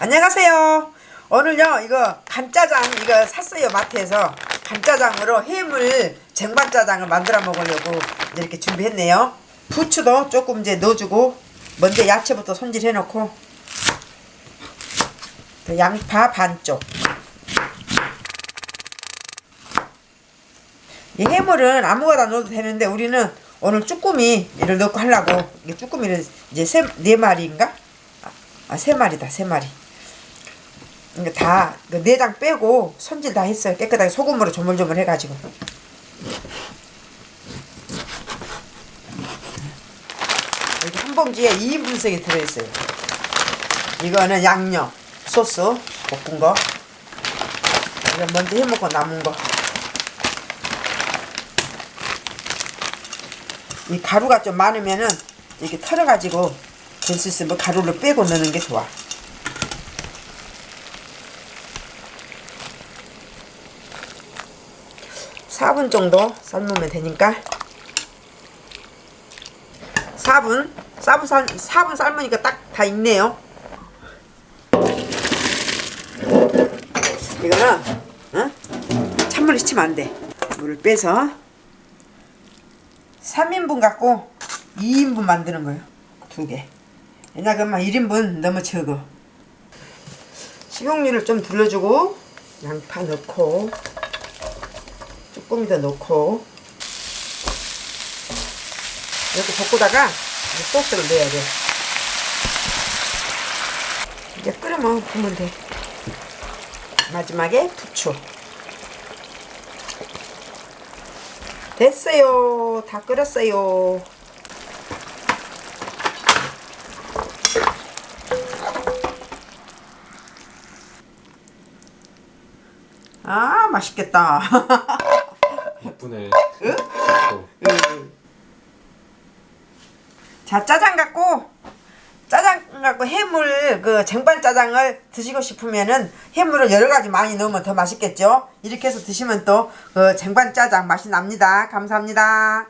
안녕하세요. 오늘요 이거 간짜장 이거 샀어요 마트에서 간짜장으로 해물 쟁반짜장을 만들어 먹으려고 이렇게 준비했네요. 부추도 조금 이제 넣어주고 먼저 야채부터 손질해 놓고 또 양파 반쪽 이 해물은 아무거나 넣어도 되는데 우리는 오늘 쭈꾸미를 넣고 하려고 이게 쭈꾸미를 이제 세, 네 마리인가? 아, 세 마리다, 세 마리. 이거 다, 그 내장 빼고 손질 다 했어요. 깨끗하게 소금으로 조물조물 해가지고. 여기 한 봉지에 2인분씩이 들어있어요. 이거는 양념, 소스, 볶은 거. 이거 먼저 해먹고 남은 거. 이 가루가 좀 많으면은 이렇게 털어가지고 될 수 있으면 가루를 빼고 넣는 게 좋아. 사분 정도 삶으면 되니까 4분 4분 삶 4분 삶으니까 딱 다 익네요. 이거는 어? 찬물에 식히면 안 돼. 물을 빼서 3인분 갖고 2인분 만드는 거예요. 두 개. 왜냐 그러면 1인분 너무 적어. 식용유를 좀 둘러주고 양파 넣고 쭈꾸미도 넣고 이렇게 볶고다가 소스를 넣어야 돼. 이제 끓으면 부으면 돼. 마지막에 부추. 됐어요. 다 끓였어요. 아, 맛있겠다. 응? 음. 자, 짜장 갖고 짜장 갖고 해물 그 쟁반 짜장을 드시고 싶으면은 해물을 여러 가지 많이 넣으면 더 맛있겠죠. 이렇게 해서 드시면 또 그 쟁반 짜장 맛이 납니다. 감사합니다.